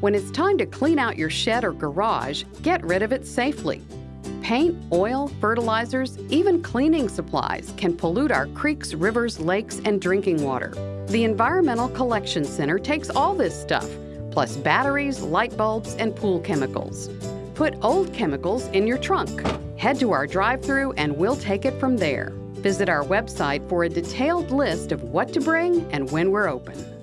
When it's time to clean out your shed or garage, get rid of it safely. Paint, oil, fertilizers, even cleaning supplies can pollute our creeks, rivers, lakes, and drinking water. The Environmental Collection Center takes all this stuff, plus batteries, light bulbs, and pool chemicals. Put old chemicals in your trunk. Head to our drive through and we'll take it from there. Visit our website for a detailed list of what to bring and when we're open.